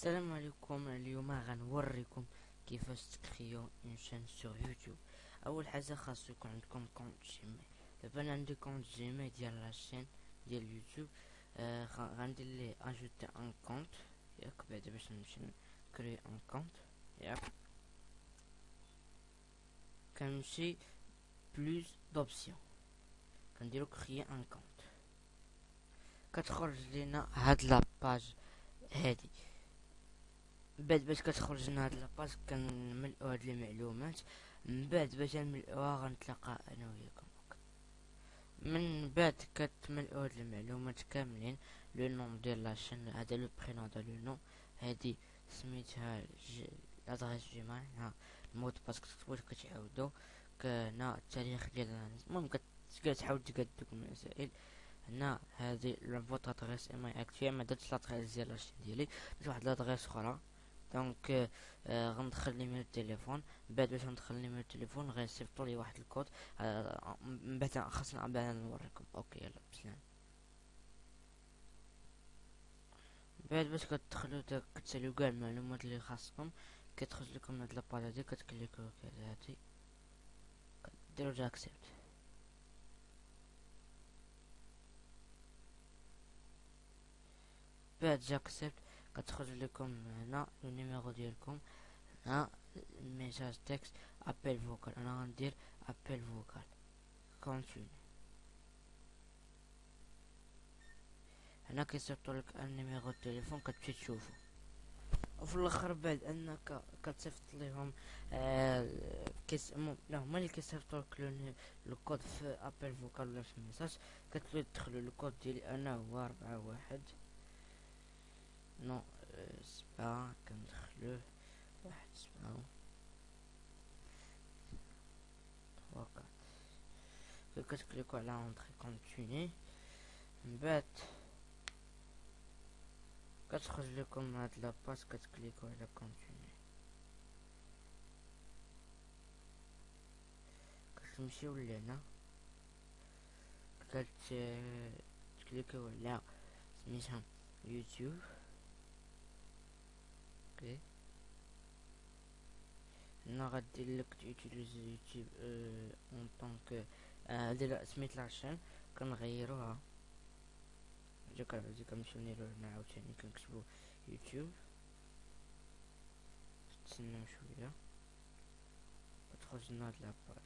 السلام عليكم. اليوم غنوريكم كيفاش تكريو une chaîne sur YouTube أول حاجة خاصو يكون عندكم compte جيميل دابا أنا عندي compte جيميل ديال la chaîne ديال يوتيوب آه غندير ليه ajouter un compte ياك بعدا باش نمشي نكري un compte ياك. كنمشي plus d'options كنديرو créer un compte كتخرج لينا هاد la page هادي. بعد باش كتخرج لنا هاد la page كنملئو هاد المعلومات من بعد باش نملئوها غنتلاقى أنا وياكم. من بعد كتملئو هاد المعلومات كاملين le nom ديال la chaîne هذا le prénom هذا le nom هادي سميتها l'adresse جيميل ها ال mot de passe كتكتبو كتعاودو هنا التاريخ ديال المهم كتعاود تقاد المسائل هنا هذه لافوت est active ما درتش l'adresse ديال la chaîne ديالي درت واحد l'adresse أخرى. donc آه غندخل numéro التليفون بعد باش ندخل numéro التليفون غيصيفطوا لي واحد الكود من بعد خاصنا بعد نوريكم OK يلا بسلام بعد باش كتدخلوا كتساليو كاع المعلومات اللي خاصكم كتخرج لكم هاد la page هادي كتكليكو كذا هادي كديروا جا بعد j'accepte كتخرج لكم هنا ال numéro ديالكم. هنا message texte appel vocal أنا غندير appel vocal continuer هنا كيصيفطوا لك ال numéro التليفون كتمشي تشوفو. وفي الآخر بعد أنك كتصيفط ليهم آه كيس لا هما اللي كيصيفطوا لك الكود في appel vocal ولا في ال message. كتدخلوا الكود ديالي أنا هو ربعة واحد. non سبعة كندخلوه واحد سبعة تخوا كتكليكو على entrer continuer من بعد كتخرج لكم هاد لاباس كتكليكو على كونتيني كتمشيو لهنا كتكليكو على سميتها يوتيوب أوكي هنا غدير لك تيوتيليزي يوتيوب اون طونك هادي سميت لاشين كنغيروها جاك عاودي كنمشيو نديرو هنا عاوتاني كنكتبو يوتيوب تسناو شوية كتخرج لنا هاد لاباج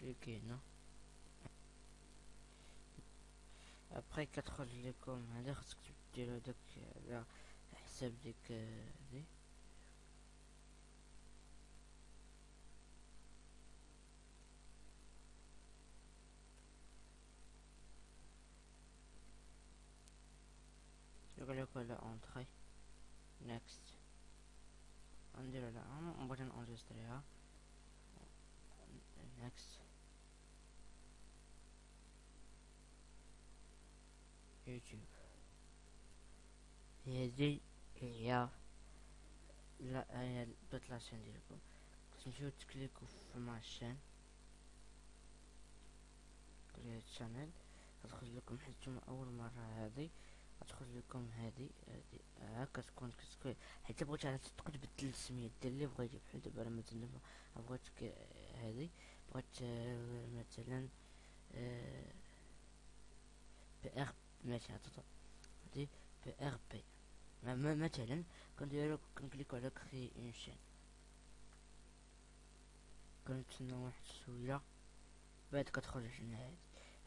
كليكي هنا ابخي كتخرج لكم هذا خصك ديرو داك على حساب ديك هادي يقول لك على اونتري نيكست نديرو على ام بغيت نونجستريها نيكست يوتيوب هذه هي لا هي دوت لاشين ديالكم تمشيو تكليكو في ماشين. كريات شانل تخرج لكم حيت أول مرة هذه غتخرج لكم هذه هكا تكون كتكون حيت بغيت على تقدر تبدل السمية ديال اللي بغيتي. بحال دابا مثلا بغيت هذه بغيت مثلا بي ار ماشي هتطلع دي بي ار بي مثلا كنديرو كنكليكو على كري اون شين كنتسناو واحد شوية بعد كتخرج لنا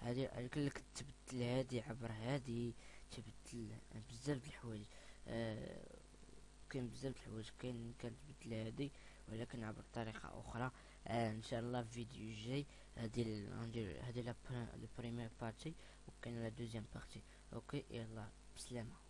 هادي هادي لك تبدل هادي عبر هادي تبدل بزاف د الحوايج آه كاين بزاف د الحوايج كاين كتبدل هادي ولكن عبر طريقه أخرى آه ان شاء الله في فيديو جاي هادي هادي la première partie وكاين la deuxième partie OK يلا بسلامه